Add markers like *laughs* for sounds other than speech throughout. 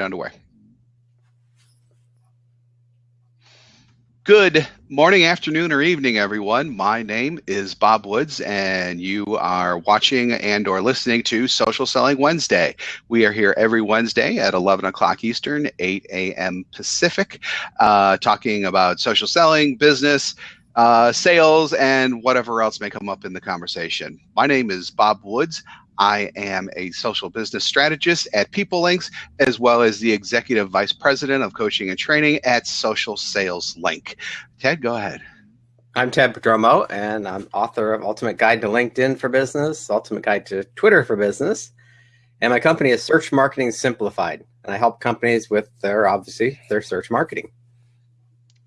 underway. Good morning, afternoon, or evening, everyone. My name is Bob Woods, and you are watching and or listening to Social Selling Wednesday. We are here every Wednesday at 11 o'clock Eastern, 8 a.m. Pacific, uh, talking about social selling, business, uh, sales, and whatever else may come up in the conversation. My name is Bob Woods. I am a social business strategist at PeopleLinks, as well as the executive vice president of coaching and training at Social Sales Link. Ted, go ahead. I'm Ted Prodromou, and I'm author of Ultimate Guide to LinkedIn for Business, Ultimate Guide to Twitter for Business, and my company is Search Marketing Simplified, and I help companies with their obviously their search marketing.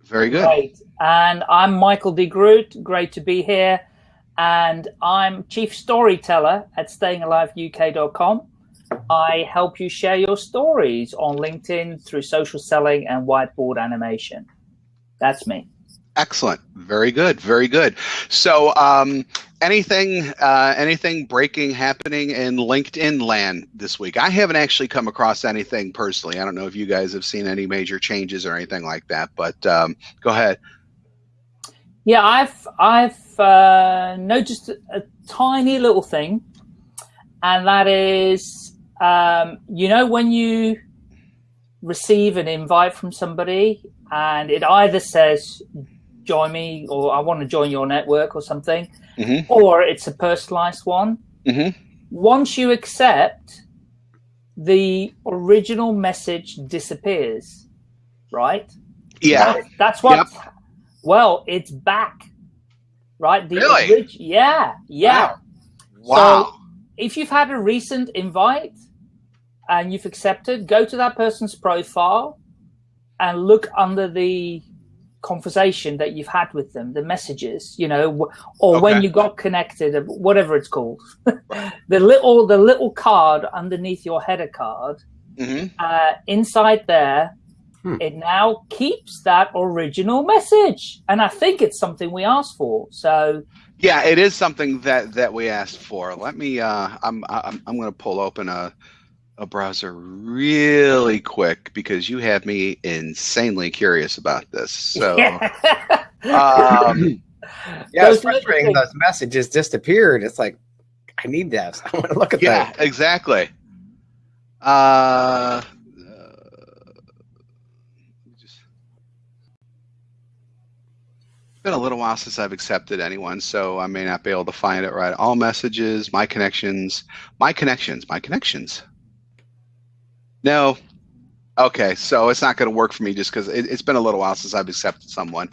Very good. Great. And I'm Michael de Groot. Great to be here and I'm chief storyteller at stayingaliveuk.com. I help you share your stories on LinkedIn through social selling and whiteboard animation. That's me. Excellent. Very good. Very good. So, um, anything, uh, anything breaking happening in LinkedIn land this week? I haven't actually come across anything personally. I don't know if you guys have seen any major changes or anything like that, but um, go ahead. Yeah, I've I've uh, noticed a tiny little thing, and that is, um, you know, when you receive an invite from somebody, and it either says "join me" or "I want to join your network" or something, mm -hmm. or it's a personalized one. Mm -hmm. Once you accept, the original message disappears, right? Yeah, that's, that's what. Yep well, it's back, right? The really? yeah, yeah. Wow. wow. So if you've had a recent invite and you've accepted, go to that person's profile and look under the conversation that you've had with them, the messages, you know, or okay. when you got connected, whatever it's called, *laughs* the little the little card underneath your header card. Mm -hmm. uh, inside there, Hmm. It now keeps that original message. And I think it's something we asked for. So yeah, it is something that that we asked for. Let me uh I'm I'm I'm going to pull open a a browser really quick because you have me insanely curious about this. So *laughs* um, yeah, it's frustrating those messages disappeared. It's like I need that. *laughs* I want to look at yeah, that. Yeah, exactly. Uh been a little while since I've accepted anyone, so I may not be able to find it right. All messages, my connections, my connections, my connections. No. Okay, so it's not going to work for me just because it, has been a little while since I've accepted someone.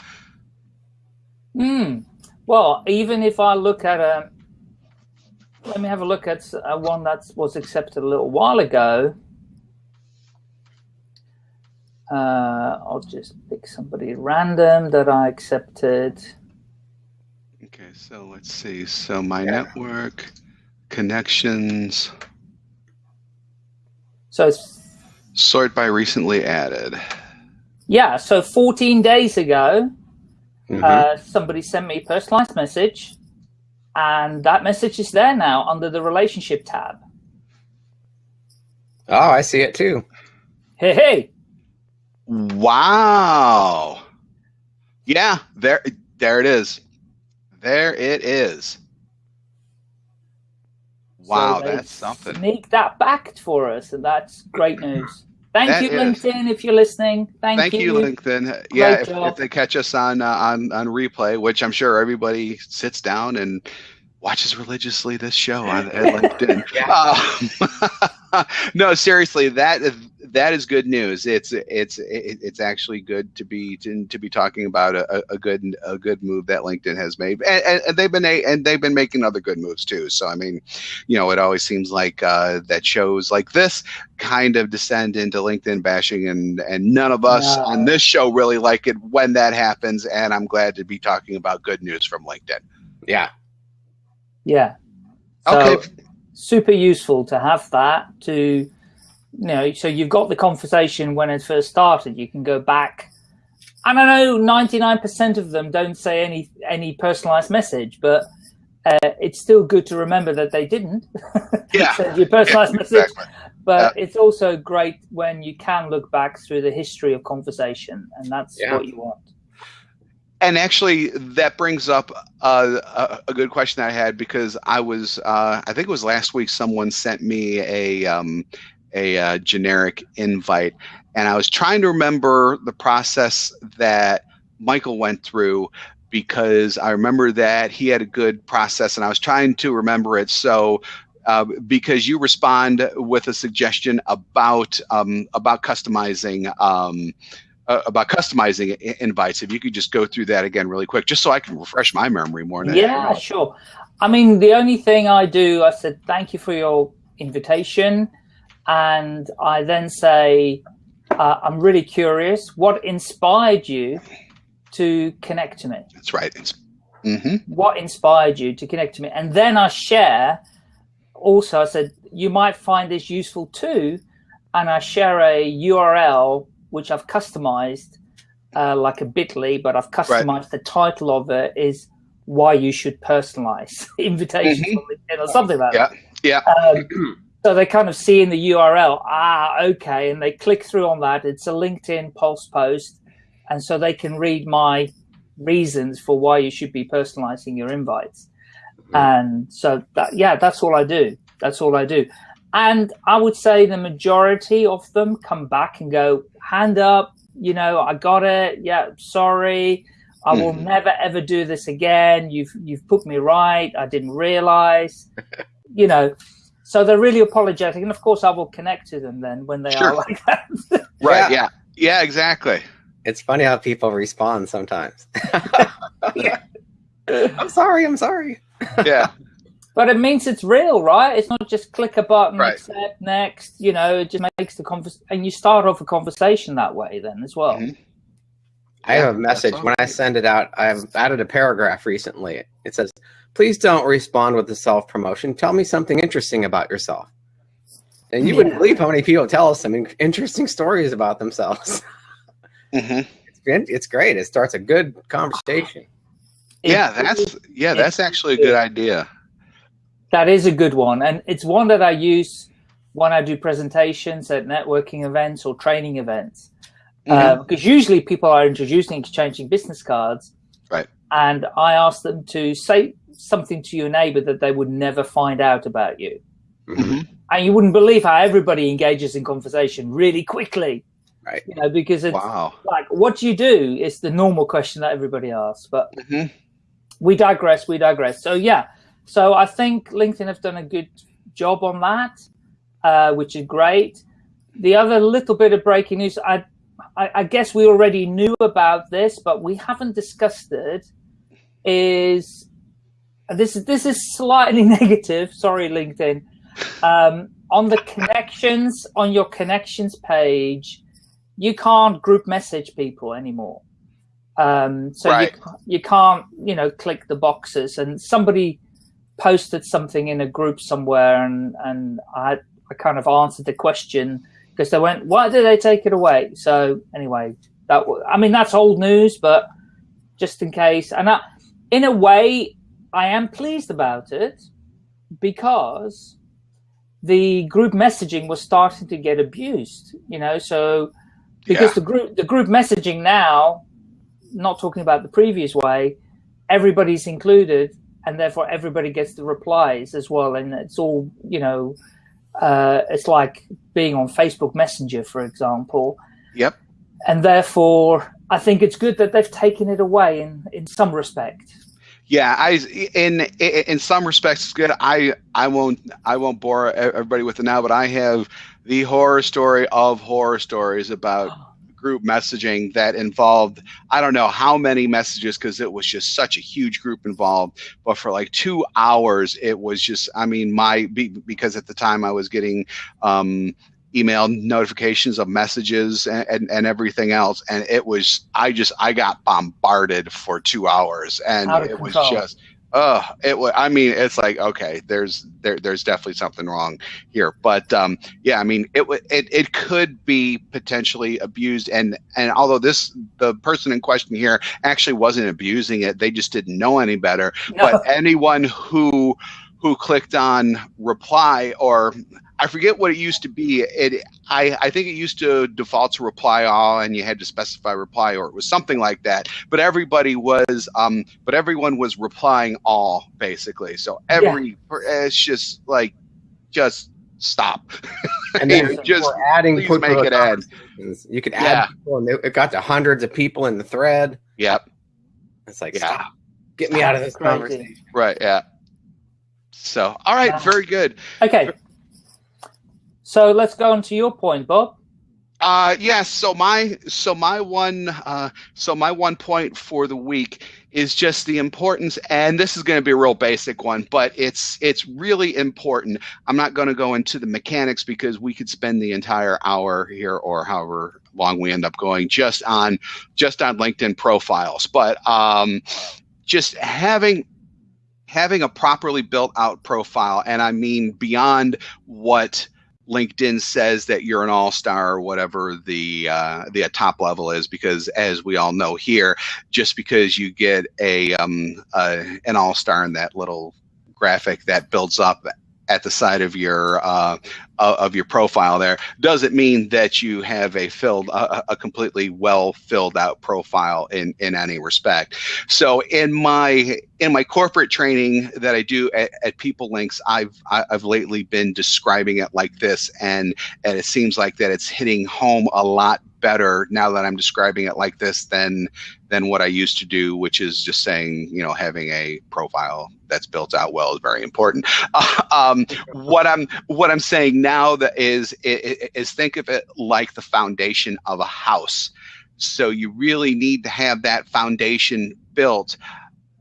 Hmm. Well, even if I look at a, let me have a look at a one that was accepted a little while ago. Uh, I'll just pick somebody random that I accepted. Okay, so let's see. So my yeah. network, connections. So it's sort by recently added. Yeah, so 14 days ago, mm -hmm. uh, somebody sent me a personalized message, and that message is there now under the relationship tab. Oh, I see it too. Hey, hey. Wow. Yeah, there there it is. There it is. Wow, so that's something. Make that back for us, and that's great news. Thank that you, is. LinkedIn, if you're listening. Thank, Thank you. you, LinkedIn. Great yeah, if, if, they catch us on uh, on on replay, which I'm sure everybody sits down and watches religiously this show on *laughs* LinkedIn. uh, *laughs* *laughs* no, seriously, that that is good news. It's it's it's actually good to be to, to be talking about a, a good a good move that LinkedIn has made, and, and, they've been a, and they've been making other good moves too. So I mean, you know, it always seems like uh, that shows like this kind of descend into LinkedIn bashing, and and none of us no. on this show really like it when that happens. And I'm glad to be talking about good news from LinkedIn. Yeah, yeah. So okay. Super useful to have that to, you know, so you've got the conversation when it first started. You can go back. And I don't know, 99% of them don't say any any personalized message, but uh, it's still good to remember that they didn't *laughs* yeah. your personalized yeah, message. but uh, it's also great when you can look back through the history of conversation, and that's yeah. what you want. And actually, that brings up uh, a, a, good question that I had because I was, uh, I think it was last week, someone sent me a um, a uh, generic invite, and I was trying to remember the process that Michael went through because I remember that he had a good process, and I was trying to remember it. So uh, because you respond with a suggestion about um, about customizing um, uh, about customizing invites. If you could just go through that again really quick, just so I can refresh my memory more. Yeah, sure. I mean, the only thing I do, I said thank you for your invitation, and I then say uh, I'm really curious. What inspired you to connect to me? That's right. Mm -hmm. What inspired you to connect to me? And then I share also I said, you might find this useful too. And I share a URL, which I've customized uh, like a bit.ly, but I've customized right. the title of it is why you should personalize *laughs* invitations mm -hmm. or something like yeah. that. Yeah. Um, so they kind of see in the URL, ah, okay, and they click through on that. It's a LinkedIn Pulse post, and so they can read my reasons for why you should be personalizing your invites. And so that, yeah, that's all I do. That's all I do. And I would say the majority of them come back and go, hand up, you know, I got it. Yeah, sorry. I will mm. never ever do this again. You've you've put me right. I didn't realize. *laughs* you know, so they're really apologetic, and of course, I will connect to them then when they sure. are like that. *laughs* right? Yeah. yeah. Yeah. Exactly. It's funny how people respond sometimes. *laughs* yeah. I'm sorry. I'm sorry yeah. But it means it's real, right? It's not just click a button, right. accept, next. You know, it just makes the conversation, and you start off a conversation that way then as well. Mm -hmm. I have a message when I send it out. I've added a paragraph recently. It says, "Please don't respond with the self promotion. Tell me something interesting about yourself." And you yeah. wouldn't believe how many people tell us some interesting stories about themselves. *laughs* Mm -hmm. it's, it's great. It starts a good conversation yeah, that's yeah, that's actually a good idea. That is a good one, and it's one that I use when I do presentations at networking events or training events. Mm -hmm. uh, because usually people are introducing, exchanging business cards, right? And I ask them to say something to your neighbor that they would never find out about you. Mm -hmm. And you wouldn't believe how everybody engages in conversation really quickly. Right. You know, because it's wow. like, what do you do? It's the normal question that everybody asks. But mm -hmm we digress, we digress. So yeah, so I think LinkedIn have done a good job on that, uh, which is great. The other little bit of breaking news, I, I, I, guess we already knew about this, but we haven't discussed it, is this is this is slightly *laughs* negative. Sorry, LinkedIn. Um, on the connections on your connections page, you can't group message people anymore. Um, so right. you, you can't, you know, click the boxes. And somebody posted something in a group somewhere, and and I I kind of answered the question because they went, why did they take it away? So anyway, that I mean that's old news, but just in case, and I, in a way, I am pleased about it because the group messaging was starting to get abused. You know, so because yeah. the group the group messaging now not talking about the previous way, everybody's included, and therefore everybody gets the replies as well. And it's all, you know, uh, it's like being on Facebook Messenger, for example. Yep. And therefore, I think it's good that they've taken it away in, in some respect. Yeah, I in in some respects it's good. I I won't I won't bore everybody with it now, but I have the horror story of horror stories about group messaging that involved I don't know how many messages because it was just such a huge group involved. But for like two hours, it was just I mean my because at the time I was getting um, email notifications of messages and, and, and, everything else and it was i just i got bombarded for two hours and it was just uh it was i mean it's like okay there's there there's definitely something wrong here. But um yeah i mean it it it could be potentially abused. And and although this the person in question here actually wasn't abusing it they just didn't know any better. No. but anyone who who clicked on reply or I forget what it used to be. It I, I think it used to default to reply all and you had to specify reply or it was something like that. But everybody was um but everyone was replying all basically. So every yeah. it's just like just stop. *laughs* And then just adding please make it add. You could add yeah. people and it got to hundreds of people in the thread. Yep. It's like yeah. stop. Get me out of this conversation. Right, yeah. So, all right, very good. Okay. So let's go on to your point, Bob. Uh, yes. Yeah, so my so my one uh, so my one point for the week is just the importance, and this is going to be a real basic one, but it's it's really important. I'm not going to go into the mechanics because we could spend the entire hour here, or however long we end up going, just on just on LinkedIn profiles. But um, just having having a properly built out profile, and I mean beyond what LinkedIn says that you're an all-star or whatever the uh, the top level is, because as we all know here, just because you get a, um, uh, an all-star in that little graphic that builds up at the side of your uh, of your profile there. Doesn't mean that you have a filled a, a, completely well filled out profile in in any respect? So in my in my corporate training that i do at, at PeopleLinks i've i've lately been describing it like this and and it seems like that it's hitting home a lot better now that I'm describing it like this than than what I used to do, which is just saying, you know, having a profile that's built out well is very important. *laughs* Um, what I'm what I'm saying now that is is think of it like the foundation of a house. So you really need to have that foundation built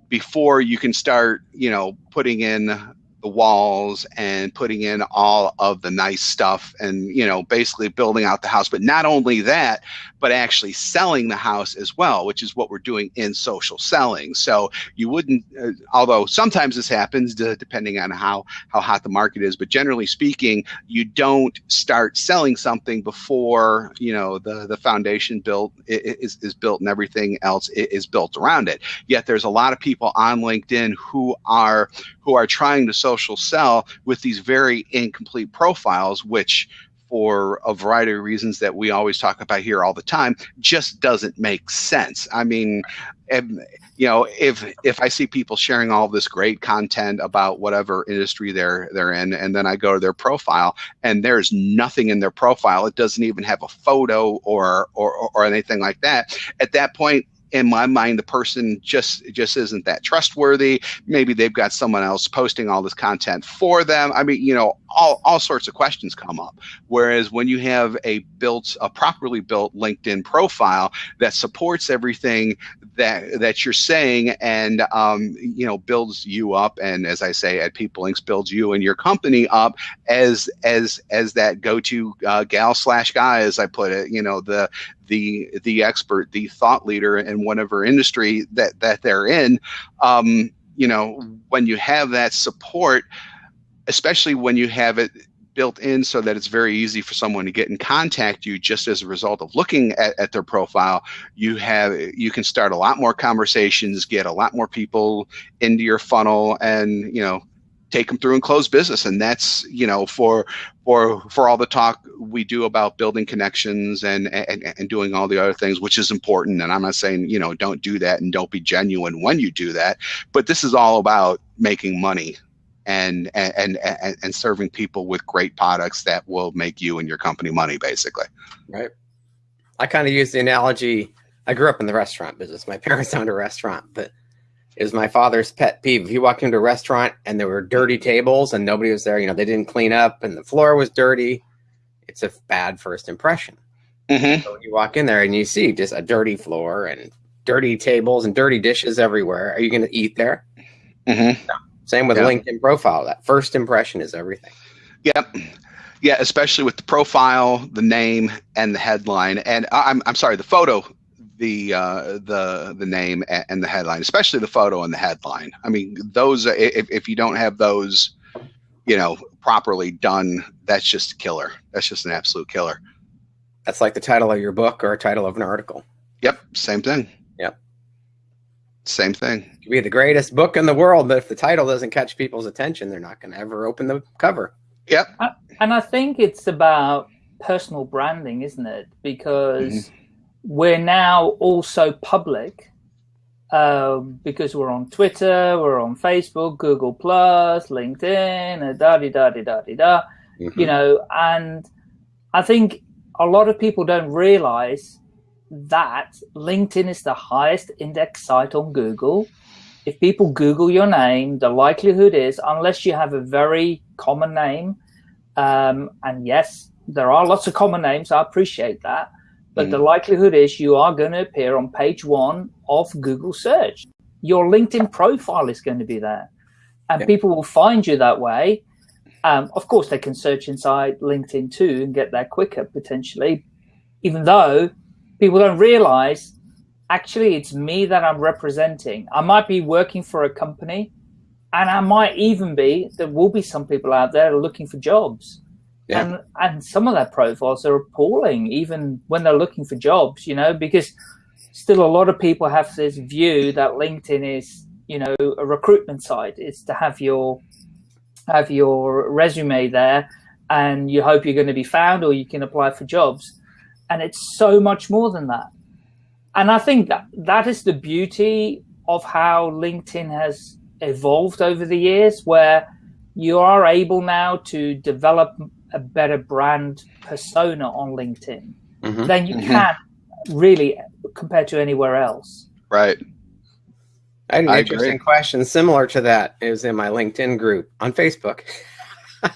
before you can start, you know, putting in the walls and putting in all of the nice stuff and you know basically building out the house. But not only that but actually selling the house as well which is what we're doing in social selling. So you wouldn't uh, although sometimes this happens uh, depending on how how hot the market is but generally speaking you don't start selling something before you know the the foundation built is, is built and everything else is built around it. Yet there's a lot of people on linkedin who are who are trying to social sell with these very incomplete profiles, which for a variety of reasons that we always talk about here all the time just doesn't make sense. I mean you know if if i see people sharing all this great content about whatever industry they're they're in and then i go to their profile and there's nothing in their profile it doesn't even have a photo or or, or anything like that at that point in my mind, the person just just isn't that trustworthy. Maybe they've got someone else posting all this content for them. I mean, you know, all, all sorts of questions come up. Whereas when you have a built, a properly built LinkedIn profile that supports everything that that you're saying and um, you know builds you up, and as I say at PeopleLinks, builds you and your company up as as as that go-to uh, gal slash guy, as I put it. You know the the the expert, the thought leader in whatever industry that that they're in. Um, you know, when you have that support, especially when you have it built in so that it's very easy for someone to get in contact you just as a result of looking at, at their profile you have you can start a lot more conversations get a lot more people into your funnel and you know take them through and close business. And that's you know for for for all the talk we do about building connections and and, and doing all the other things which is important. And i'm not saying you know don't do that and don't be genuine when you do that. But this is all about making money and and and, and serving people with great products that will make you and your company money basically. Right. I kind of use the analogy i grew up in the restaurant business. My *laughs* parents owned a restaurant but is my father's pet peeve. If you walk into a restaurant and there were dirty tables and nobody was there, you know, they didn't clean up and the floor was dirty, it's a bad first impression. Mm-hmm. So you walk in there and you see just a dirty floor and dirty tables and dirty dishes everywhere. Are you going to eat there? Mm-hmm. No. Same with LinkedIn profile. That first impression is everything. Yep. Yeah, especially with the profile, the name, and the headline. And I'm, I'm sorry, the photo the uh, the the name and the headline, especially the photo and the headline. I mean, those if if you don't have those, you know, properly done, that's just a killer. That's just an absolute killer. That's like the title of your book or a title of an article. Yep, same thing. Yep. Same thing. It could be the greatest book in the world, but if the title doesn't catch people's attention, they're not going to ever open the cover. Yep. And I think it's about personal branding, isn't it? Because mm -hmm. We're now also public um, because we're on Twitter, we're on Facebook, Google Plus, LinkedIn, da da da da da da. Mm-hmm. You know, and I think a lot of people don't realize that LinkedIn is the highest index site on Google. If people Google your name, the likelihood is, unless you have a very common name, um, and yes, there are lots of common names, I appreciate that, but mm. the likelihood is you are going to appear on page one of Google search. Your LinkedIn profile is going to be there and yeah. people will find you that way. Um, of course, they can search inside LinkedIn too and get there quicker potentially, even though people don't realize actually it's me that I'm representing. I might be working for a company and I might even be, there will be some people out there looking for jobs. Yeah. And, and some of their profiles are appalling, even when they're looking for jobs, you know, because still a lot of people have this view that LinkedIn is, you know, a recruitment site. It's to have your have your resume there and you hope you're going to be found or you can apply for jobs. And it's so much more than that. And I think that that is the beauty of how LinkedIn has evolved over the years, where you are able now to develop a better brand persona on LinkedIn mm -hmm. than you mm -hmm. can really compared to anywhere else. Right. I had an I interesting agree. question similar to that. It was in my LinkedIn group on Facebook. *laughs*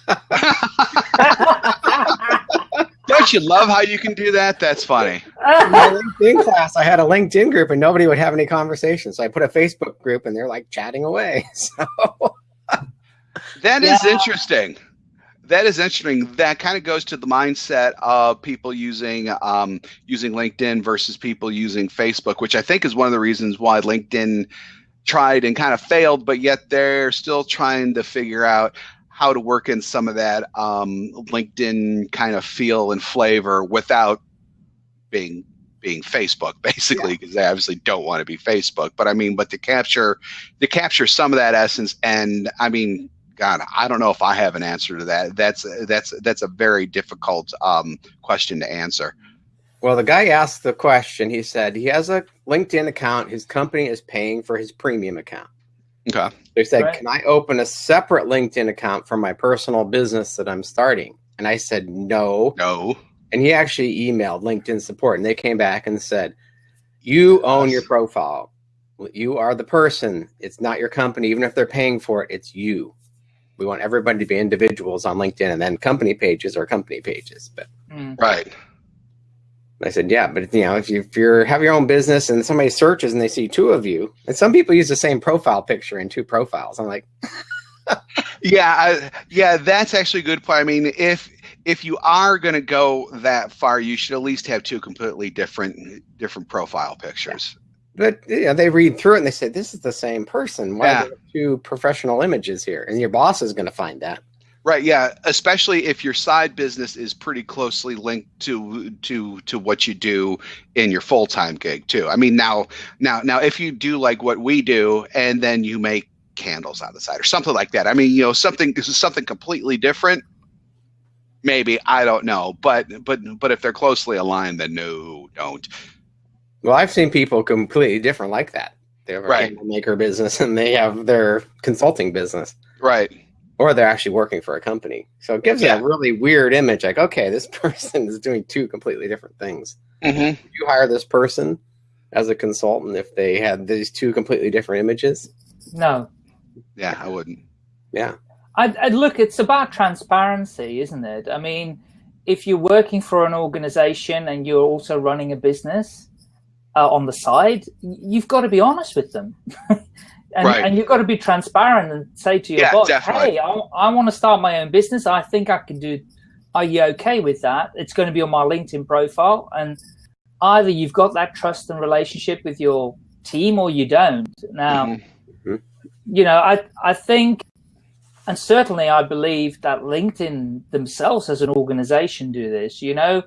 Don't you love how you can do that? That's funny. *laughs* In my LinkedIn class, I had a LinkedIn group and nobody would have any conversations. So I put a Facebook group and they're like chatting away. *laughs* So that is yeah. interesting that is interesting. That kind of goes to the mindset of people using um, using LinkedIn versus people using Facebook, which I think is one of the reasons why LinkedIn tried and kind of failed, but yet they're still trying to figure out how to work in some of that um, LinkedIn kind of feel and flavor without being being Facebook, *laughs* basically, because yeah. they obviously don't want to be Facebook. But I mean, but to capture to capture some of that essence, and I mean, God, I don't know if I have an answer to that. That's that's that's a very difficult um, question to answer. Well, the guy asked the question. He said he has a LinkedIn account. His company is paying for his premium account. Okay. So he said, right. "Can I open a separate LinkedIn account for my personal business that I'm starting?" And I said, "No." No. And he actually emailed LinkedIn support, and they came back and said, "You own your profile. You are the person. It's not your company. Even if they're paying for it, it's you." We want everybody to be individuals on LinkedIn, and then company pages are company pages. But mm. right. I said, yeah, but you know, if you if you have your own business and somebody searches and they see two of you, and some people use the same profile picture in two profiles, I'm like, *laughs* yeah, I, yeah, that's actually a good point. I mean, if if you are going to go that far, you should at least have two completely different different profile pictures. But you know, they read through it and they say, "This is the same person. Why yeah. two professional images here?" And your boss is going to find that. Right. Yeah. Especially if your side business is pretty closely linked to to to what you do in your full time gig too. I mean, now now now if you do like what we do, and then you make candles on the side or something like that. I mean, you know, something this is something completely different. Maybe I don't know, but but but if they're closely aligned, then no, don't. Well, I've seen people completely different like that. They have a right. maker business *laughs* and they have their consulting business. Right. Or they're actually working for a company. So it gives yeah. a really weird image like, okay, this *laughs* person is doing two completely different things. Mm-hmm. You hire this person as a consultant if they had these two completely different images? No. Yeah, I wouldn't. Yeah. I'd, I'd look, it's about transparency, isn't it? I mean, if you're working for an organization and you're also running a business, uh, on the side, you've got to be honest with them. *laughs* and, right. and, you've got to be transparent and say to your yeah, boss, definitely. hey, I, I want to start my own business. I think I can do, are you okay with that? It's going to be on my LinkedIn profile. And either you've got that trust and relationship with your team or you don't. Now, mm -hmm. you know, I, I think, and certainly I believe that LinkedIn themselves as an organization do this, you know,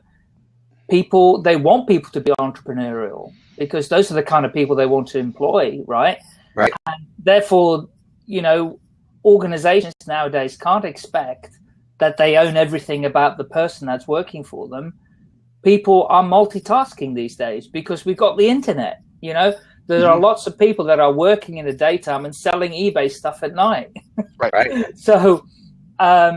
people they want people to be entrepreneurial because those are the kind of people they want to employ, right? Right. And therefore, you know, organizations nowadays can't expect that they own everything about the person that's working for them. People are multitasking these days because we've got the internet. You know, there mm -hmm. are lots of people that are working in the daytime and selling eBay stuff at night. *laughs* Right. right. so, um,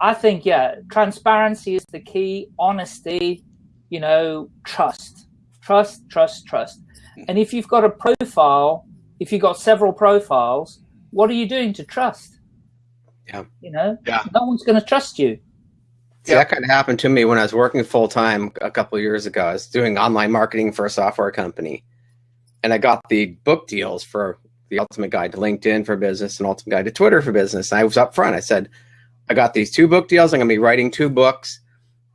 I think yeah, transparency is the key. Honesty, you know, trust, trust, trust, trust. And if you've got a profile, if you've got several profiles, what are you doing to trust? Yeah. You know, yeah. no one's going to trust you. See, that kind of happened to me when I was working full time a couple of years ago. I was doing online marketing for a software company, and I got the book deals for the Ultimate Guide to LinkedIn for Business and Ultimate Guide to Twitter for Business. And I was up front. I said, I got these two book deals. I'm going to be writing two books,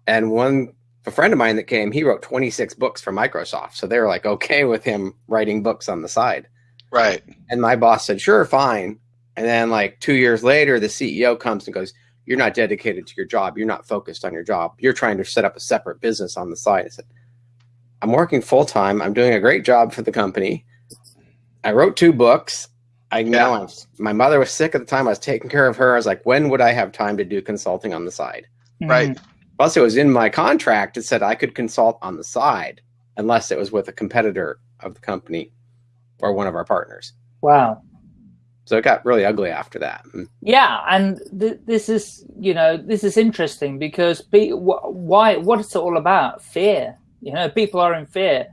and one a friend of mine that came, he wrote 26 books for Microsoft. So they were like okay with him writing books on the side. Right. And my boss said, sure, fine. And then like two years later, the CEO comes and goes, you're not dedicated to your job. You're not focused on your job. You're trying to set up a separate business on the side. I said, I'm working full time. I'm doing a great job for the company. I wrote two books. I yeah. know I'm, my mother was sick at the time. I was taking care of her. I was like, when would I have time to do consulting on the side? Right. Mm -hmm. Plus, it was in my contract. It said I could consult on the side unless it was with a competitor of the company or one of our partners. Wow. So it got really ugly after that. Mm. Yeah, and th this is you know this is interesting because be, wh why what it's all about fear. You know, people are in fear,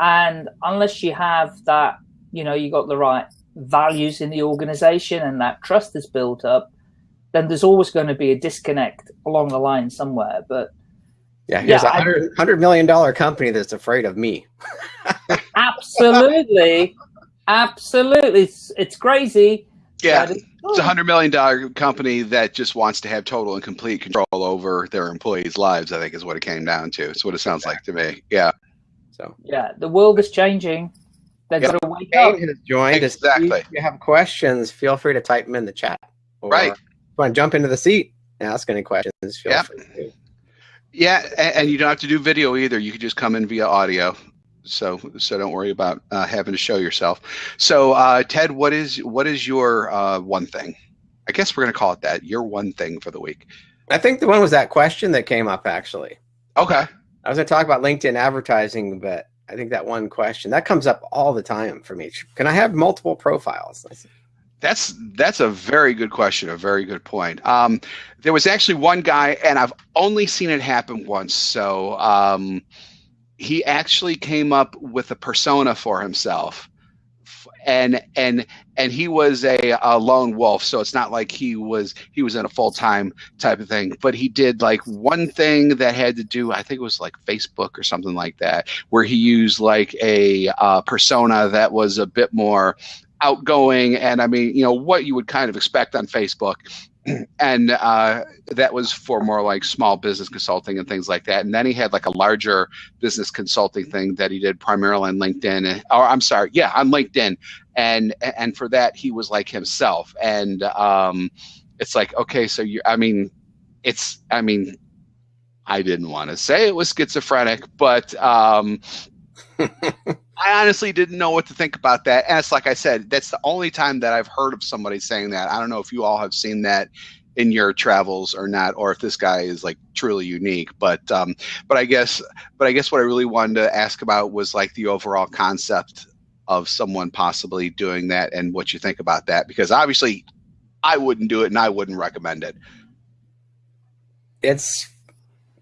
and unless you have that, you know, you got the right values in the organization and that trust is built up, then there's always going to be a disconnect along the line somewhere. But yeah, here's yeah, a hundred hundred million dollar company that's afraid of me. *laughs* absolutely, absolutely, it's, it's crazy. Yeah, it's, it's a hundred million dollar company that just wants to have total and complete control over their employees' lives. I think is what it came down to. It's what it sounds like to me. Yeah. So yeah, the world is changing. They've got to wake up. has joined. Exactly. If you have questions, feel free to type them in the chat. right want to jump into the seat and ask any questions, yeah. Yeah, and, and, you don't have to do video either. You can just come in via audio. So, so don't worry about uh, having to show yourself. So, uh, Ted, what is what is your uh, one thing? I guess we're gonna call it that. Your one thing for the week. I think the one was that question that came up actually. Okay. I was gonna talk about LinkedIn advertising, but I think that one question that comes up all the time for me. Can I have multiple profiles? That's that's a very good question, a very good point. Um, there was actually one guy, and I've only seen it happen once. So um, he actually came up with a persona for himself, and and and he was a, a lone wolf. So it's not like he was he was in a full time type of thing. But he did like one thing that had to do, I think it was like Facebook or something like that, where he used like a uh, persona that was a bit more outgoing and I mean, you know, what you would kind of expect on Facebook. *clears throat* And uh, that was for more like small business consulting and things like that. And then he had like a larger business consulting thing that he did primarily on LinkedIn. Or I'm sorry, yeah, on LinkedIn. And and for that he was like himself. And um, it's like, okay, so you, I mean, it's, I mean, I didn't want to say it was schizophrenic, but um, *laughs* I honestly didn't know what to think about that. And it's like I said, that's the only time that I've heard of somebody saying that. I don't know if you all have seen that in your travels or not, or if this guy is like truly unique. But um, but I guess but I guess what I really wanted to ask about was like the overall concept of someone possibly doing that and what you think about that because obviously I wouldn't do it and I wouldn't recommend it. It's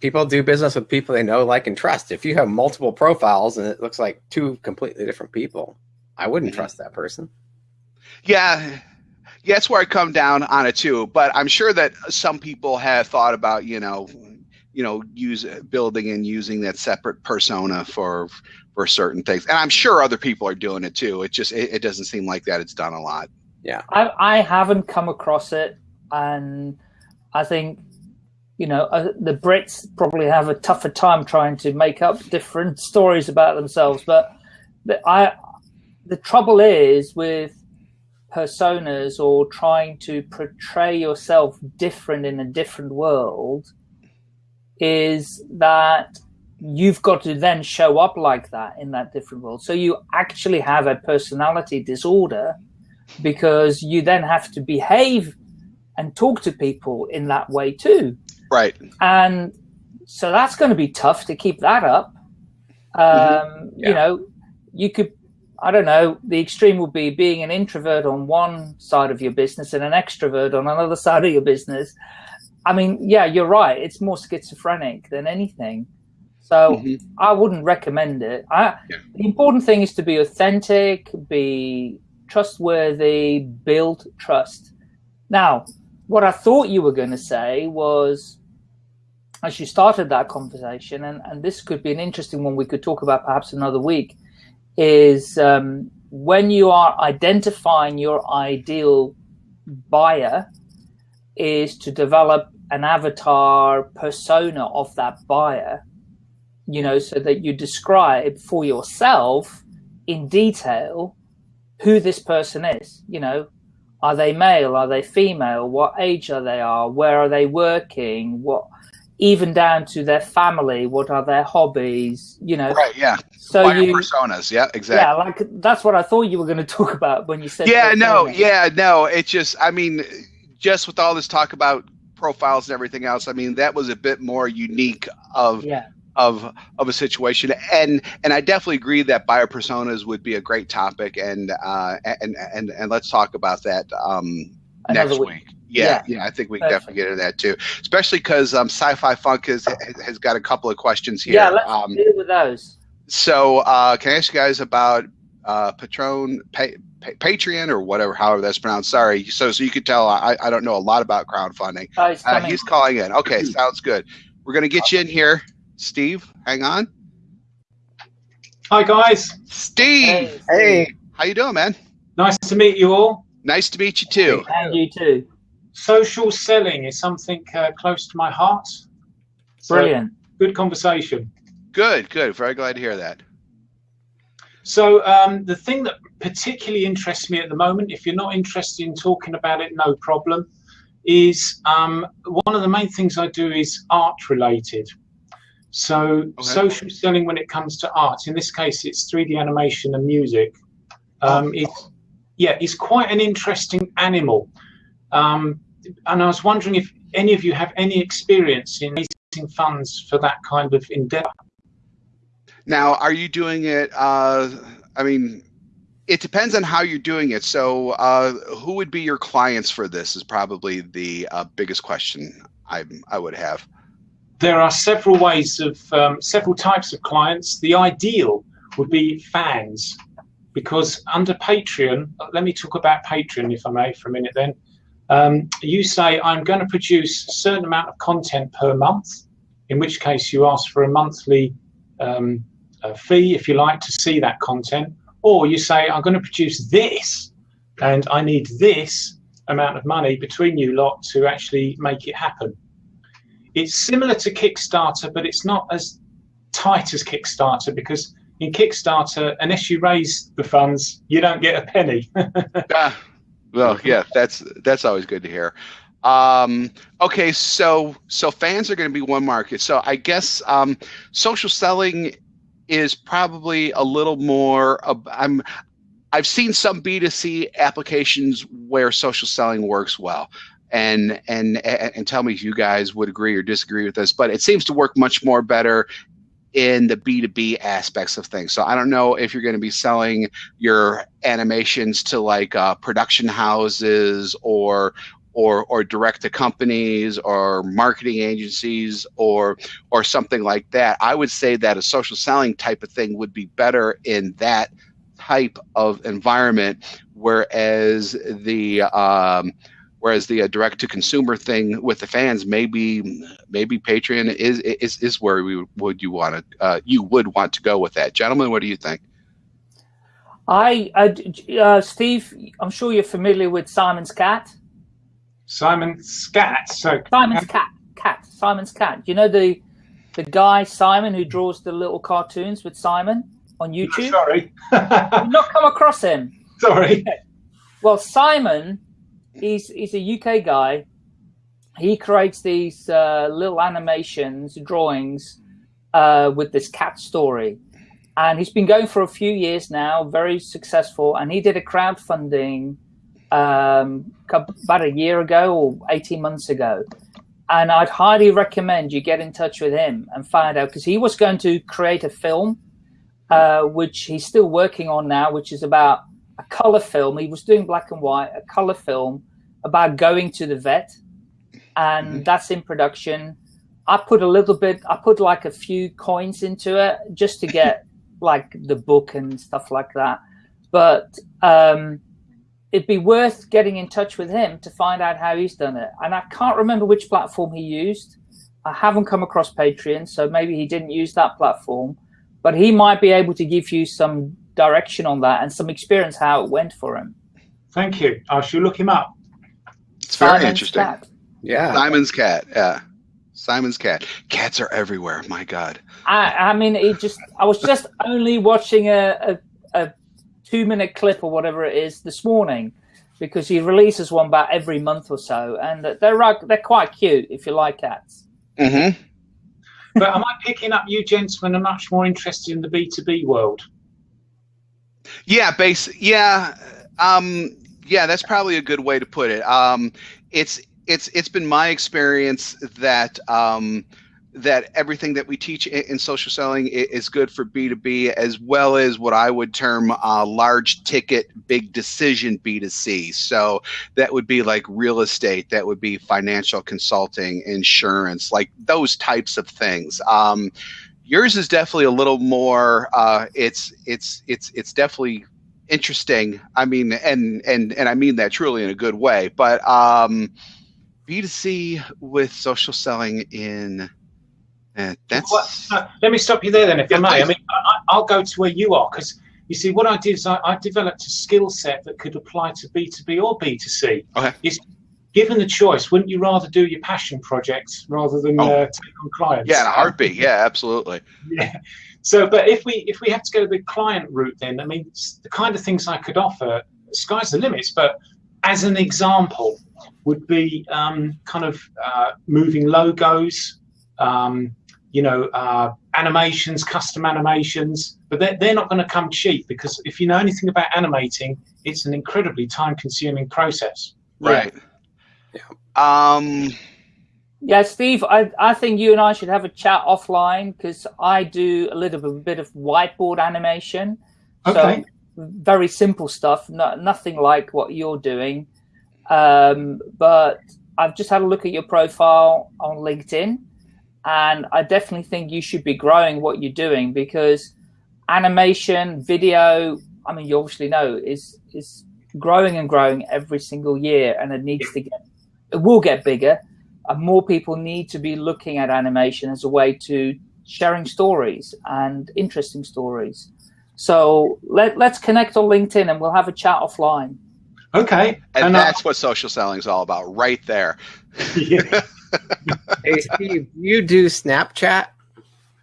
people do business with people they know, like, and trust. If you have multiple profiles and it looks like two completely different people, I wouldn't mm -hmm. trust that person. Yeah. Yeah, that's where I come down on it too. But I'm sure that some people have thought about, you know, you know, use building and using that separate persona for for certain things. And I'm sure other people are doing it too. It just it, it doesn't seem like that it's done a lot. Yeah. I I haven't come across it and I think you know, uh, the Brits probably have a tougher time trying to make up different *laughs* stories about themselves. But the, I, the trouble is with personas or trying to portray yourself different in a different world is that you've got to then show up like that in that different world. So you actually have a personality disorder because you then have to behave and talk to people in that way too. Right. And so that's going to be tough to keep that up. Um, mm-hmm. yeah. You know, you could, I don't know, the extreme would be being an introvert on one side of your business and an extrovert on another *laughs* side of your business. I mean, yeah, you're right. It's more schizophrenic than anything. So mm-hmm. I wouldn't recommend it. I, yeah. The important thing is to be authentic, be trustworthy, build trust. Now, what I thought you were going to say was, as you started that conversation, and, and this could be an interesting one we could talk about perhaps another week, is um, when you are identifying your ideal buyer, is to develop an avatar persona of that buyer you know, so that you describe for yourself in detail who this person is. You know, are they male? Are they female? What age are they? Are where are they working? What even down to their family? What are their hobbies? You know, right? Yeah. So you personas, yeah, exactly. Yeah, like that's what I thought you were going to talk about when you said. Yeah, no, yeah, no. It's just, I mean, just with all this talk about profiles and everything else, I mean, that was a bit more unique of yeah of of a situation and and i definitely agree that buyer personas would be a great topic and uh and and and let's talk about that um next week, week. Yeah, yeah, yeah, I think we can definitely get into that too, especially because um, Sci-Fi Funk has has got a couple of questions here. Yeah, let's um, deal with those. So, uh, can I ask you guys about uh, Patron, pa- pa- Patreon, or whatever, however that's pronounced? Sorry. So, so you could tell I, I don't know a lot about crowdfunding. Oh, he's, uh, he's calling in. Okay, sounds good. We're gonna get you in here. Steve, hang on. Hi guys. Steve. Hey. How you doing, man? Nice to meet you all. Nice to meet you too. And you too. Social selling is something uh, close to my heart. So Brilliant. Good conversation. Good, good. Very glad to hear that. So um, the thing that particularly interests me at the moment, if you're not interested in talking about it, no problem, is um, one of the main things I do is art related. So okay. social selling when it comes to art, in this case, it's 3D animation and music. Um, it's yeah, it's quite an interesting animal. Um, and I was wondering if any of you have any experience in raising funds for that kind of endeavor. Now, are you doing it? Uh, I mean, it depends on how you're doing it. So, uh, who would be your clients for this? Is probably the uh, biggest question I I would have there are several ways of um, several types of clients. The ideal would be fans, because under Patreon, let me talk about Patreon if I may for a minute. Then um, you say I'm going to produce a certain amount of content per month, in which case you ask for a monthly um, fee if you like to see that content, or you say I'm going to produce this, and I need this amount of money between you lot to actually make it happen. It's similar to Kickstarter, but it's not as tight as Kickstarter because in Kickstarter, unless you raise the funds, you don't get a penny. *laughs* ah, well, yeah, that's that's always good to hear. Um, okay, so so fans are going to be one market. So I guess um, social selling is probably a little more. Uh, I'm I've seen some B2C applications where social selling works well and and and tell me if you guys would agree or disagree with this but it seems to work much more better in the b2b aspects of things. So i don't know if you're going to be selling your animations to like uh, production houses or or or direct to companies or marketing agencies or or something like that. I would say that a social selling type of thing would be better in that type of environment whereas the um, whereas the uh, direct to consumer thing with the fans maybe maybe patreon is is, is where we would you want to uh, you would want to go with that. Gentlemen what do you think? I uh, steve i'm sure you're familiar with simon's cat. Simon's cat? So simon's cat cat simon's cat. You know the the guy simon who draws the little cartoons with simon on youtube? Sorry. *laughs* Not come across him? Sorry. Well simon he's he's a UK guy. He creates these uh, little animations, drawings uh, with this cat story. And he's been going for a few years now, very successful. And he did a crowdfunding um, about a year ago or 18 months ago. And I'd highly recommend you get in touch with him and find out because he was going to create a film, uh, which he's still working on now, which is about a color film. He was doing black and white, a color film about going to the vet. And mm -hmm. that's in production. I put a little bit, I put like a few coins into it just to get *laughs* like the book and stuff like that. But um, it'd be worth getting in touch with him to find out how he's done it. And I can't remember which platform he used. I haven't come across Patreon, so maybe he didn't use that platform. But he might be able to give you some direction on that and some experience how it went for him. Thank you. I shall look him up. It's very Simon's interesting. Cat. Yeah. Simon's cat. Yeah. Simon's cat. Cats are everywhere. My God. I, I mean, it just. I was just *laughs* only watching a, a, a two minute clip or whatever it is this morning because he releases one about every month or so, and they're they're quite cute if you like cats. Mm-hmm. but am I picking up you gentlemen are much more interested in the B two B world? Yeah, base. Yeah, um, yeah. That's probably a good way to put it. Um, it's it's it's been my experience that um, that everything that we teach in social selling is good for B2B as well as what I would term uh, large ticket, big decision B2C. So that would be like real estate, that would be financial consulting, insurance, like those types of things. Um, yours is definitely a little more, uh, it's, it's, it's, it's definitely interesting. I mean, and, and, and I mean that truly in a good way, but um, B2C with social selling in yeah, that's. uh, let me stop you there then, if you may. I mean, I, will go to where you are because you see, what I did is I, I developed a skill set that could apply to B two B or B two C. Okay. Given the choice, wouldn't you rather do your passion projects rather than oh. uh, take on clients? Yeah, in a heartbeat. Yeah, absolutely. Yeah. So, but if we if we have to go the client route, then I mean, the kind of things I could offer, sky's the limits. But as an example, would be um, kind of uh, moving logos. Um, you know, uh, animations, custom animations, but they're, they're not going to come cheap because if you know anything about animating, it's an incredibly time consuming process. Right. Yeah. Um, yeah, Steve, I, I think you and I should have a chat offline because I do a little bit of whiteboard animation. Okay. So very simple stuff, no, nothing like what you're doing. Um, but I've just had a look at your profile on LinkedIn and I definitely think you should be growing what you're doing because animation, video, I mean, you obviously know is is growing and growing every single year, and it needs to get, it will get bigger. And more people need to be looking at animation as a way to sharing stories and interesting stories. So let let's connect on LinkedIn, and we'll have a chat offline. Okay, and, and uh, that's uh, what social selling is all about, right there. Yeah. *laughs* hey Steve, you do Snapchat?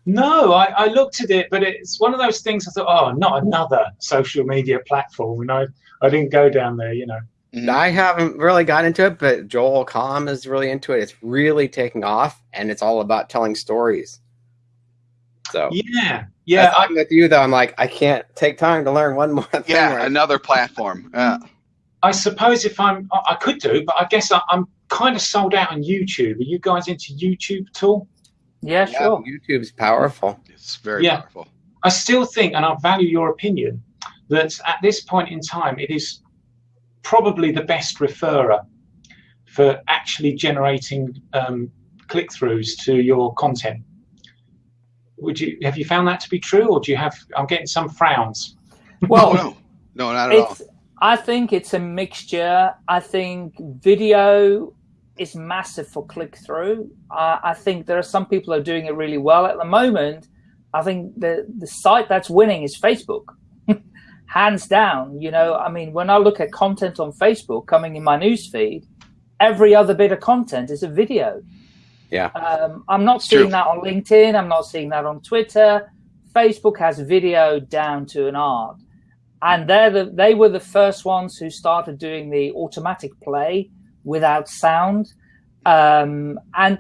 No, I, I, looked at it, but it's one of those things. I thought, oh, not another social media platform, and I, I didn't go down there. You know, mm-hmm. I haven't really got into it, but Joel Comm is really into it. It's really taking off, and it's all about telling stories. So yeah, yeah. I'm with you though. I'm like, I can't take time to learn one *laughs* more thing. Yeah, right another platform. Yeah. I suppose if I'm, I could do, but I guess I, am kind of sold out on YouTube. Are you guys into YouTube at all? Yeah, sure. YouTube's powerful. It's very yeah. powerful. I still think, and I value your opinion, that at this point in time, it is probably the best referrer for actually generating um, click-throughs to your content. Would you have you found that to be true, or do you have? I'm getting some frowns. Well, no, no, not at all. I think it's a mixture. I think video is massive for click through. Uh, I think there are some people who are doing it really well at the moment. I think the the site that's winning is Facebook, hands down. You know, I mean, when I look at content on Facebook coming in my newsfeed, every other bit of content is a video. Yeah, um, I'm not seeing True. that on LinkedIn. I'm not seeing that on Twitter. Facebook has video down to an art, and they're the, they were the first ones who started doing the automatic play without sound. Um, and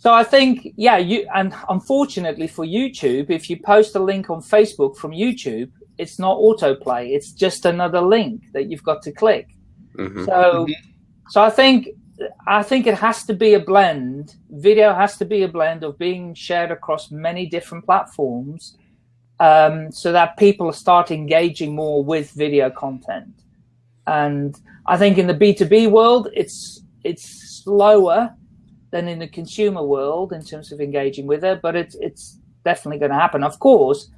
So I think, yeah, you and unfortunately for YouTube, if you post a link on Facebook from YouTube, it's not autoplay. It's just another link that you've got to click. Mm -hmm. So, mm -hmm. so I think I think it has to be a blend. Video has to be a blend of being shared across many different platforms, um, so that people start engaging more with video content. And I think in the B two B world, it's it's slower than in the consumer world in terms of engaging with it, but it's it's definitely going to happen. Of course,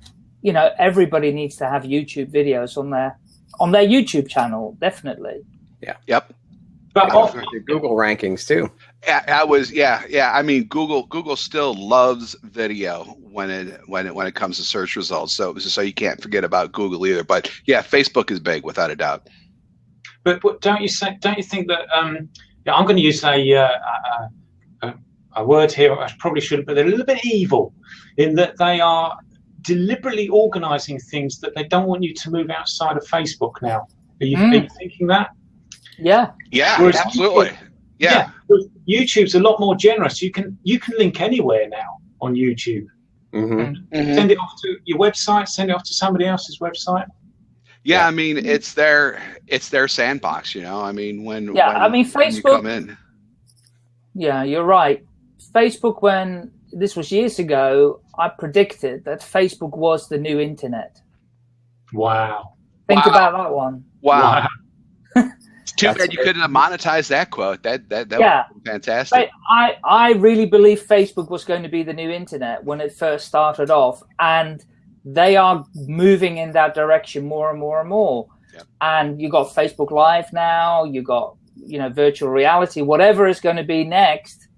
you know everybody needs to have YouTube videos on their on their YouTube channel, definitely. Yeah. Yep. But also Google rankings too. I, I was yeah yeah. I mean Google Google still loves video when it when it when it comes to search results. So so you can't forget about Google either. But yeah, Facebook is big without a doubt. But, but don't you say don't you think that um, yeah, I'm going to use a, uh, a, a word here I probably shouldn't, but they're a little bit evil in that they are deliberately organising things that they don't want you to move outside of Facebook now. Are you, mm. are you thinking that? Yeah. Yeah, Whereas absolutely. YouTube, yeah. yeah. YouTube's a lot more generous. You can you can link anywhere now on YouTube. Mm-hmm. Mm-hmm. Send it off to your website. Send it off to somebody else's website. Yeah, yeah, I mean it's their it's their sandbox. You know, I mean when yeah, when, I mean Facebook. Yeah, you're right. Facebook, when this was years ago, I predicted that Facebook was the new internet. Wow. Think wow. about that one. Wow. wow. *laughs* Too That's bad you couldn't have monetized that quote. That that that yeah. fantastic. I I really believe Facebook was going to be the new internet when it first started off, and they are moving in that direction more and more and more. Yep. And you got Facebook Live now. You got you know virtual reality. Whatever is going to be next,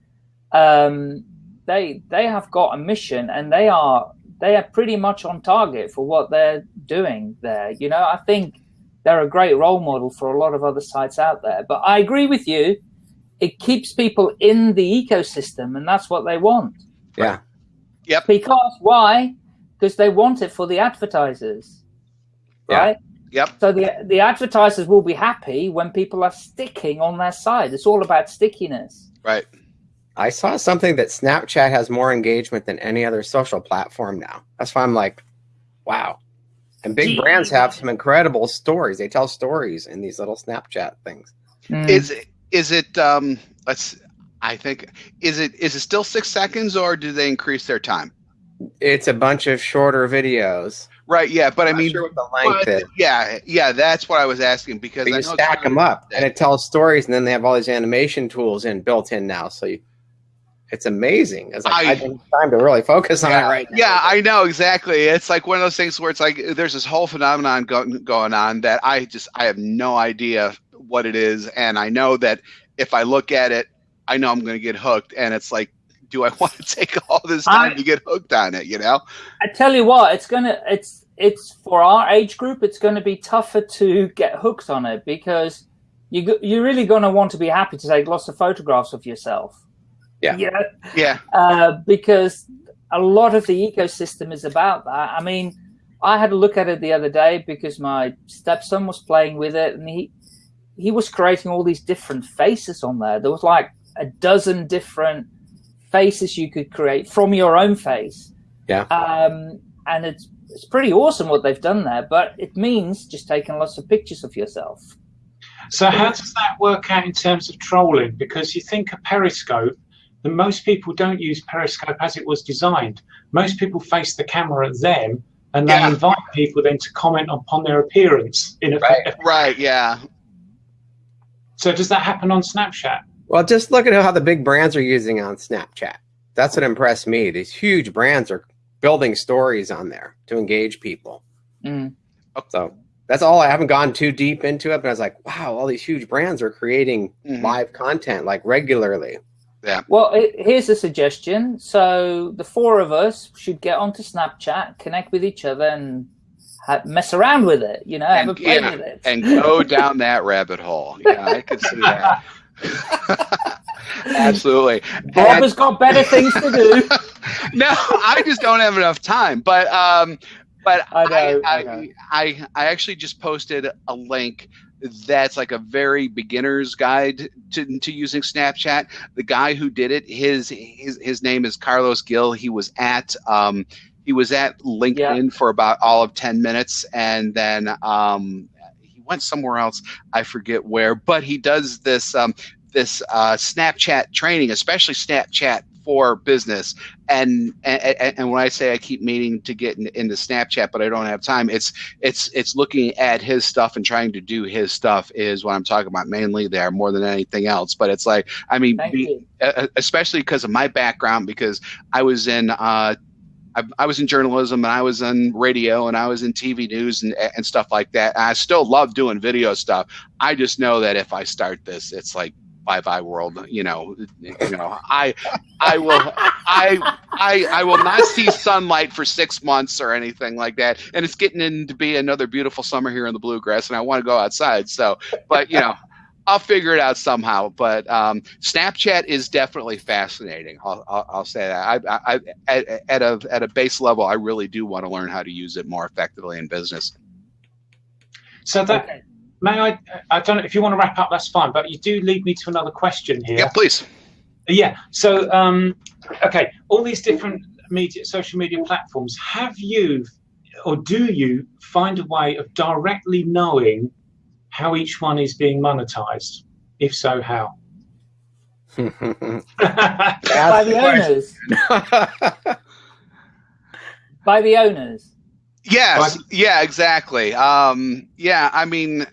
um, they they have got a mission, and they are they are pretty much on target for what they're doing there. You know, I think they're a great role model for a lot of other sites out there. But I agree with you. It keeps people in the ecosystem, and that's what they want. Yeah. Yep. Because why? Because they want it for the advertisers, yeah. right? Yep. So the the advertisers will be happy when people are sticking on their side. It's all about stickiness. Right. I saw something that Snapchat has more engagement than any other social platform now. That's why I'm like, wow. And big brands have some incredible stories. They tell stories in these little Snapchat things. Mm. Is it, is it um let's I think is it is it still 6 seconds or do they increase their time? It's a bunch of shorter videos. Right, yeah, but I'm I mean sure what the length but, Yeah, yeah, that's what I was asking because you stack them up and it tells stories and then they have all these animation tools in built in now so you it's amazing. It's like I, I don't have time to really focus on yeah, it right now. Yeah, I know exactly. It's like one of those things where it's like there's this whole phenomenon go, going on that I just I have no idea what it is, and I know that if I look at it, I know I'm going to get hooked, and it's like, do I *laughs* want to take all this time I, to get hooked on it? You know? I tell you what, it's gonna it's it's for our age group, it's going to be tougher to get hooked on it because you you're really going to want to be happy to take lots of photographs of yourself yeah. Yeah. Yeah. Uh, because a lot of the ecosystem is about that. I mean, I had a look at it the other day because my stepson was playing with it and he he was creating all these different faces on there. There was like a dozen different faces you could create from your own face. Yeah. Um, and it's it's pretty awesome what they've done there, but it means just taking lots of pictures of yourself. So how does that work out in terms of trolling? Because you think a Periscope then most people don't use Periscope as it was designed. Most people face the camera at them and they yeah. invite people then to comment upon their appearance. In a, right, right, yeah. So does that happen on Snapchat? Well, just look at how the big brands are using on Snapchat. That's what impressed me. These huge brands are building stories on there to engage people. Mm. So that's all. I haven't gone too deep into it, but I was like, wow, all these huge brands are creating mm -hmm. live content like regularly. Yeah. Well, here's a suggestion. So the four of us should get onto Snapchat, connect with each other, and mess around with it. You know, and, have a play yeah, with it, and go down that rabbit hole. Yeah, I could see that. *laughs* Absolutely. Bob has got better things to do. *laughs* no, I just don't have enough time. But um, but I, know, I, I, I, I actually just posted a link that's like a very beginner's guide to, to using Snapchat. The guy who did it, his his his name is Carlos Gil. He was at um, he was at LinkedIn yeah. for about all of ten minutes, and then um, he went somewhere else. I forget where, but he does this um, this uh, Snapchat training, especially Snapchat for business. And, and and when I say I keep meaning to get in, into Snapchat, but I don't have time, it's it's it's looking at his stuff and trying to do his stuff is what I'm talking about mainly there more than anything else. But it's like I mean, be, especially because of my background, because I was in. Uh, I, was in journalism and I was in radio and I was in TV news and, and stuff like that. I still love doing video stuff. I just know that if I start this, it's like bye bye world you know you know i i will i i i will not see sunlight for six months or anything like that and it's getting in to be another beautiful summer here in the bluegrass and i want to go outside so but you know I'll figure it out somehow, but um, Snapchat is definitely fascinating. I'll, I'll, I'll say that. I, I, at, at a at a base level, I really do want to learn how to use it more effectively in business. So that may I? I don't know if you want to wrap up. That's fine. But you do lead me to another question here. Yeah, please. Yeah. So, um, okay, all these different media, social media platforms. Have you, or do you, find a way of directly knowing how each one is being monetized? If so, how? *laughs* By the owners. *laughs* By the owners. Yes. Yeah. Exactly. Um, yeah. I mean,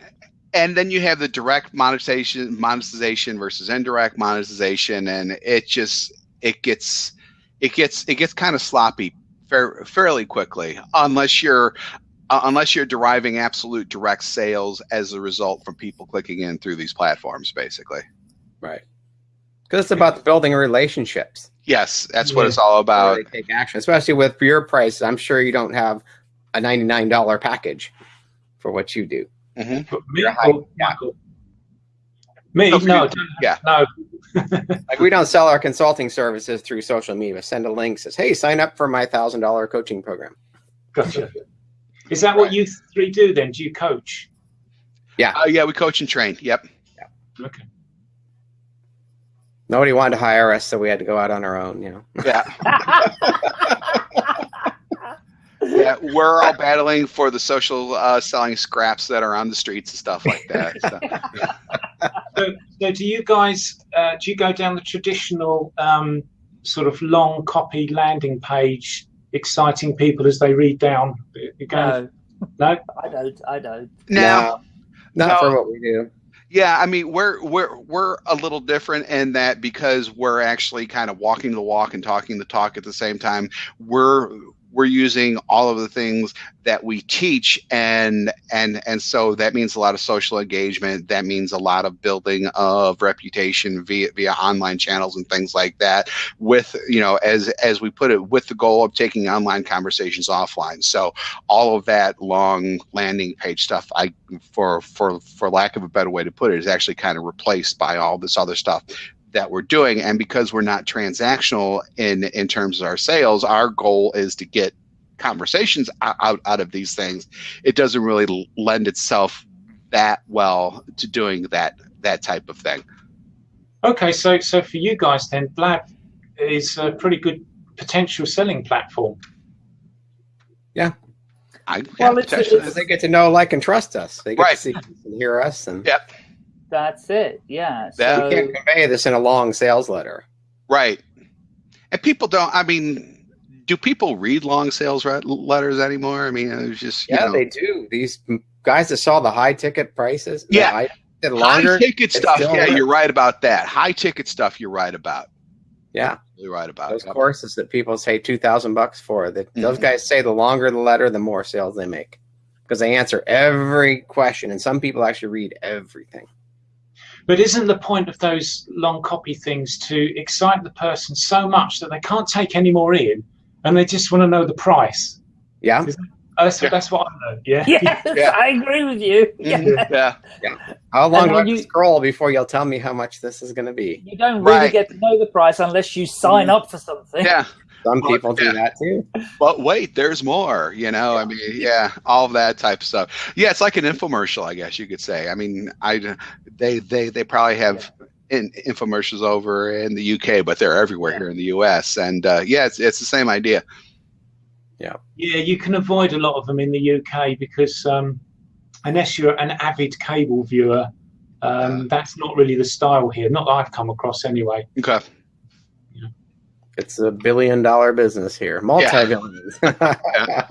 and then you have the direct monetization monetization versus indirect monetization and it just it gets it gets it gets kind of sloppy fair, fairly quickly unless you're uh, unless you're deriving absolute direct sales as a result from people clicking in through these platforms basically. Right. Because it's about building relationships. Yes that's yeah. what it's all about. Take action especially with your price i'm sure you don't have a $99 package for what you do Mm-hmm. Me, oh, yeah. me, no, no, yeah, no. *laughs* like we don't sell our consulting services through social media. Send a link says, "Hey, sign up for my thousand dollar coaching program." Gotcha. Is that what you three do then? Do you coach? Yeah. Uh, yeah, we coach and train. Yep. Yeah. Okay. Nobody wanted to hire us, so we had to go out on our own. You know. Yeah. *laughs* *laughs* yeah, we're all battling for the social uh, selling scraps that are on the streets and stuff like that. So, *laughs* so, so do you guys uh, do you go down the traditional um, sort of long copy landing page, exciting people as they read down? No, no, I don't. I don't. No, not no. for what we do. Yeah, I mean we're we're we're a little different in that because we're actually kind of walking the walk and talking the talk at the same time. We're we're using all of the things that we teach and and and so that means a lot of social engagement. That means a lot of building of reputation via via online channels and things like that with you know as as we put it with the goal of taking online conversations offline. So all of that long landing page stuff i for for for lack of a better way to put it is actually kind of replaced by all this other stuff that we're doing and because we're not transactional in in terms of our sales our goal is to get conversations out out of these things it doesn't really lend itself that well to doing that that type of thing okay so so for you guys then blab is a pretty good potential selling platform yeah I, well, yeah, it's, it's, they get to know, like, and trust us. They get right. to see and hear us, and yep. That's it. Yeah. So, you can't convey this in a long sales letter. Right. And people don't, I mean, do people read long sales letters anymore? I mean, it's just, yeah, know. they do. These guys that saw the high ticket prices. Yeah. High, longer, high ticket stuff. Yeah, you're right about that. High ticket stuff. You're right about. Yeah. You're right about those courses that people say 2000 bucks for that mm-hmm. those guys say the longer the letter, the more sales they make because they answer every question. And some people actually read everything. But isn't the point of those long copy things to excite the person so much that they can't take any more in and they just want to know the price? Yeah. that's, yeah. that's what I know. Yeah. Yes, *laughs* yeah. I agree with you. Mm-hmm. *laughs* Yeah. Yeah. yeah. How long do I you, scroll before you'll tell me how much this is going to be? You don't really right. get to know the price unless you sign mm. up for something. Yeah. Some people do that too. But wait, there's more. You know, I mean, yeah, all of that type of stuff. Yeah, it's like an infomercial, I guess you could say. I mean, I they they they probably have in, infomercials over in the UK, but they're everywhere here in the US. And uh, yeah, it's it's the same idea. Yeah. Yeah, you can avoid a lot of them in the UK because um, unless you're an avid cable viewer, um, that's not really the style here. Not that I've come across anyway. Okay. It's a billion dollar business here, multi billions. Yeah.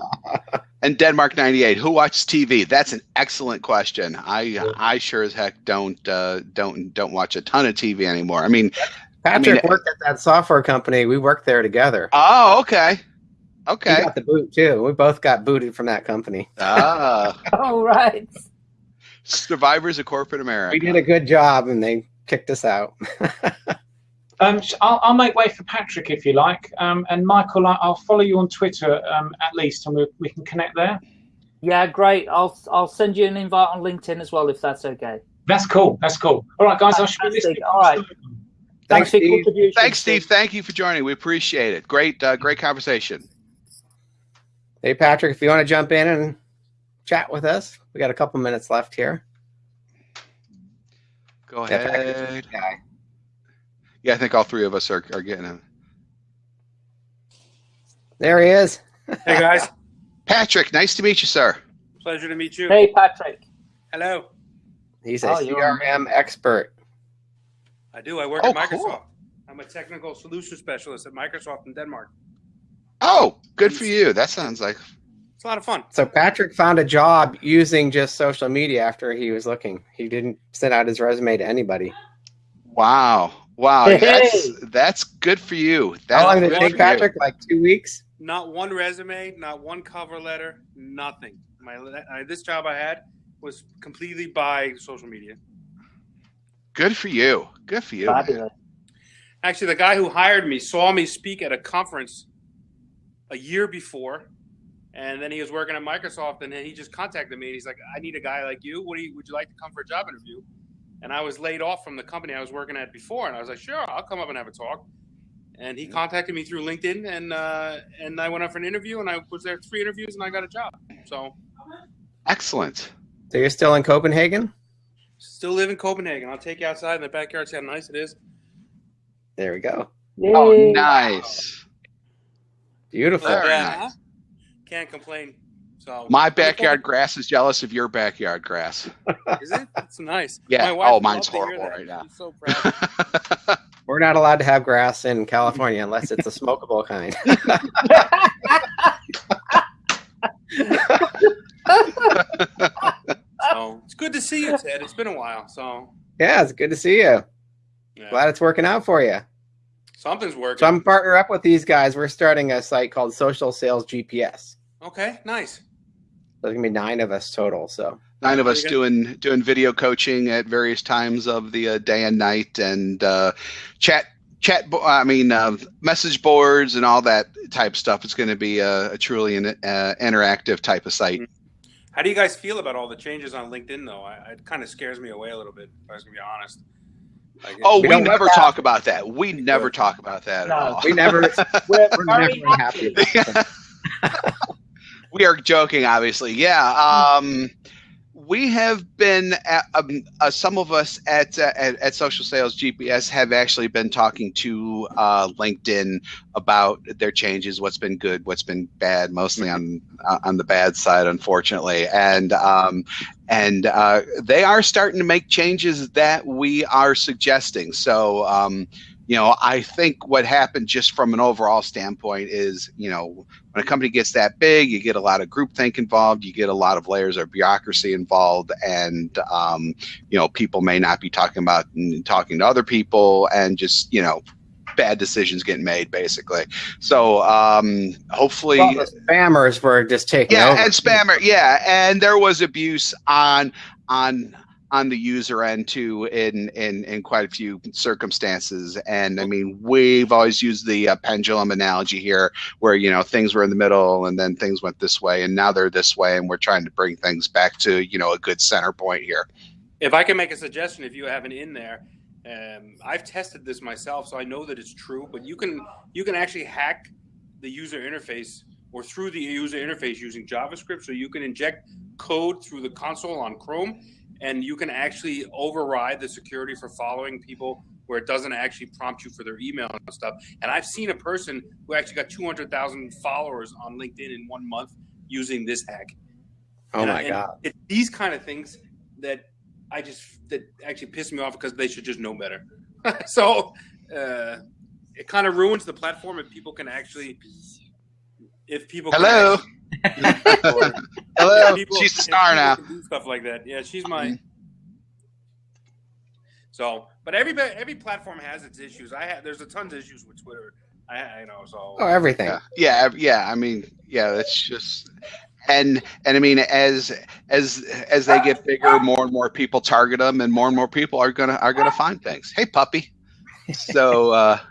and Denmark '98. Who watches TV? That's an excellent question. I yeah. I sure as heck don't uh, don't don't watch a ton of TV anymore. I mean, Patrick I mean, worked at that software company. We worked there together. Oh, okay. Okay. He got the boot too. We both got booted from that company. Ah. *laughs* All right. Survivors of corporate America. We did a good job, and they kicked us out. *laughs* um, I'll, I'll, make way for Patrick if you like, um, and Michael, I'll follow you on Twitter um, at least, and we, we can connect there. Yeah, great. I'll I'll send you an invite on LinkedIn as well if that's okay. That's cool. That's cool. All right, guys. I should be listening. All right. Thanks, Thanks Steve. Thanks, Steve. Thank you for joining. We appreciate it. Great, uh, great conversation. Hey, Patrick, if you want to jump in and chat with us, we got a couple minutes left here. Go ahead. Yeah, yeah, I think all three of us are, are getting him. There he is. hey, guys. *laughs* Patrick, nice to meet you, sir. Pleasure to meet you. Hey, Patrick. Hello. He's a oh, CRM expert. I do. I work oh, at Microsoft. Cool. I'm a technical solution specialist at Microsoft in Denmark. Oh, good for you. That sounds like it's a lot of fun. So Patrick found a job using just social media after he was looking. He didn't send out his resume to anybody. Wow. Wow. Hey. That's that's good for you. That's How long did it take Patrick? You. Like two weeks? Not one resume, not one cover letter, nothing. My uh, this job I had was completely by social media. Good for you. Good for you. Actually, the guy who hired me saw me speak at a conference a year before, and then he was working at Microsoft, and then he just contacted me. And he's like, "I need a guy like you. What do you? Would you like to come for a job interview?" And I was laid off from the company I was working at before, and I was like, "Sure, I'll come up and have a talk." And he contacted me through LinkedIn, and uh, and I went up for an interview, and I was there three interviews, and I got a job. So, excellent. So you're still in Copenhagen? Still live in Copenhagen. I'll take you outside in the backyard. See how nice it is. There we go. Yay. Oh, nice. Beautiful. Oh, yeah. Can't complain. So my backyard grass is jealous of your backyard grass. *laughs* Is it? It's nice. Yeah. My oh, mine's horrible right now. So *laughs* We're not allowed to have grass in California unless it's a smokable kind. *laughs* so it's good to see you, Ted. It's been a while. So yeah, it's good to see you. Yeah. Glad it's working out for you. Something's working. So I'm partner up with these guys. We're starting a site called Social Sales GPS. Okay, nice. There's gonna be nine of us total. So nine of us doing doing video coaching at various times of the uh, day and night, and uh, chat chat. I mean, uh, message boards and all that type stuff. It's going to be a, a truly an, uh, interactive type of site. Mm-hmm. How do you guys feel about all the changes on LinkedIn, though? I, it kind of scares me away a little bit. If I was gonna be honest. Oh, we, we never talk about that. We never talk about that no, at all. We never. *laughs* we're, we're never happy. *laughs* we are joking, obviously. Yeah. Um, we have been at, um, uh, some of us at, uh, at, at social sales gps have actually been talking to uh, linkedin about their changes what's been good what's been bad mostly on uh, on the bad side unfortunately and um, and uh, they are starting to make changes that we are suggesting so um, you know, I think what happened just from an overall standpoint is, you know, when a company gets that big, you get a lot of groupthink involved, you get a lot of layers of bureaucracy involved, and um, you know, people may not be talking about talking to other people, and just you know, bad decisions getting made basically. So um, hopefully, well, the spammers were just taking yeah, over. and spammer, yeah, and there was abuse on on on the user end too in in in quite a few circumstances and i mean we've always used the uh, pendulum analogy here where you know things were in the middle and then things went this way and now they're this way and we're trying to bring things back to you know a good center point here if i can make a suggestion if you have an in there um, I've tested this myself, so I know that it's true. But you can you can actually hack the user interface or through the user interface using JavaScript. So you can inject code through the console on Chrome and you can actually override the security for following people where it doesn't actually prompt you for their email and stuff. And I've seen a person who actually got 200,000 followers on LinkedIn in one month using this hack. Oh and my I, god! It's these kind of things that I just that actually piss me off because they should just know better. *laughs* so uh, it kind of ruins the platform if people can actually if people hello actually, *laughs* hello. People, she's the star now. do stuff like that. Yeah she's my Mhm. so but every every platform has its issues. I have there's a tons of issues with twitter. I, I know so Oh, everything. yeah. Yeah yeah i mean yeah it's just and and i mean as as as they get bigger more and more people target them and more and more people are gonna are gonna find things. Hey puppy. So uh *laughs*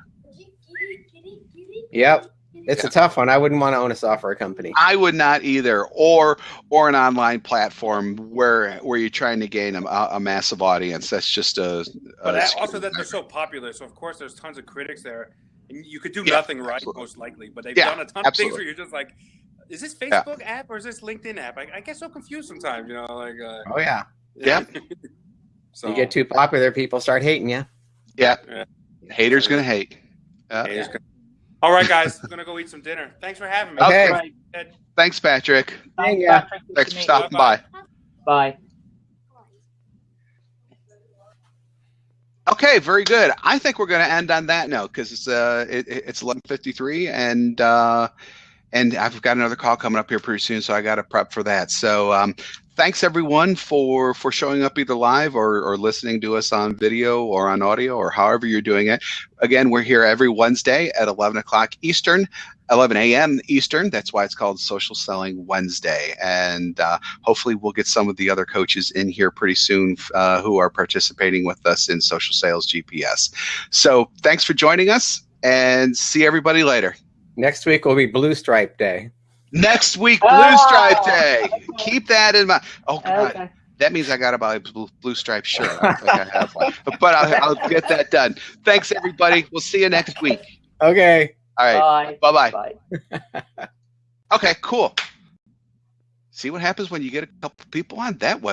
Yep. It's a tough one. I wouldn't want to own a software company. i would not either or or an online platform where where you're trying to gain a, a massive audience that's just a, but a that, also that they're so popular so of course there's tons of critics there and you could do Yeah, nothing right absolutely. most likely but they've Yeah, done a ton of things where you're just like is this facebook app or is this linkedin app i, I get so confused sometimes you know like uh, Oh yeah. Yeah. *laughs* so You get too popular, people start hating you. yeah Yeah. haters gonna hate Uh, Haters gonna- all right guys i'm gonna go eat some dinner thanks for having me Okay. Right. Thanks patrick Thanks, Yeah. Patrick. Thanks for meet stopping you. by Bye. Okay, very good. I think we're going to end on that note because it's uh it, it- it's eleven fifty three and uh and I've got another call coming up here pretty soon, so I got to prep for that. So um, thanks everyone for for showing up either live or or listening to us on video or on audio or however you're doing it. Again, we're here every Wednesday at eleven o'clock Eastern. 11 a.m. Eastern. That's why it's called Social Selling Wednesday. And uh, hopefully, we'll get some of the other coaches in here pretty soon uh, who are participating with us in Social Sales GPS. So, thanks for joining us and see everybody later. Next week will be Blue Stripe Day. Next week, ah! Blue Oh, Stripe Day. okay. Keep that in mind. Oh, God. Okay. That means I got to buy a blue, blue stripe shirt. I don't think I have one, but I'll, I'll get that done. Thanks, everybody. We'll see you next week. Okay. All right. Bye. Bye bye. Bye. Okay, cool. See what happens when you get a couple people on? That was